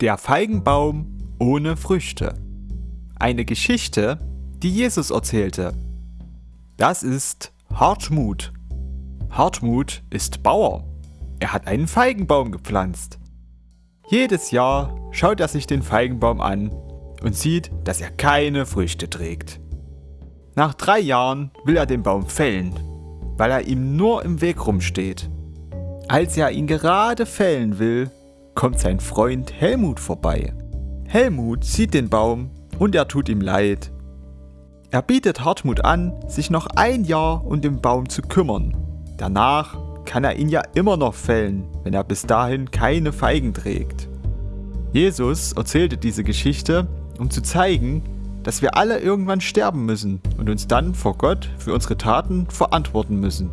Der Feigenbaum ohne Früchte. Eine Geschichte, die Jesus erzählte. Das ist Hartmut. Hartmut ist Bauer. Er hat einen Feigenbaum gepflanzt. Jedes Jahr schaut er sich den Feigenbaum an und sieht, dass er keine Früchte trägt. Nach drei Jahren will er den Baum fällen, weil er ihm nur im Weg rumsteht. Als er ihn gerade fällen will, kommt sein Freund Helmut vorbei. Helmut sieht den Baum und er tut ihm leid. Er bietet Hartmut an, sich noch ein Jahr um den Baum zu kümmern. Danach kann er ihn ja immer noch fällen, wenn er bis dahin keine Feigen trägt. Jesus erzählte diese Geschichte, um zu zeigen, dass wir alle irgendwann sterben müssen und uns dann vor Gott für unsere Taten verantworten müssen.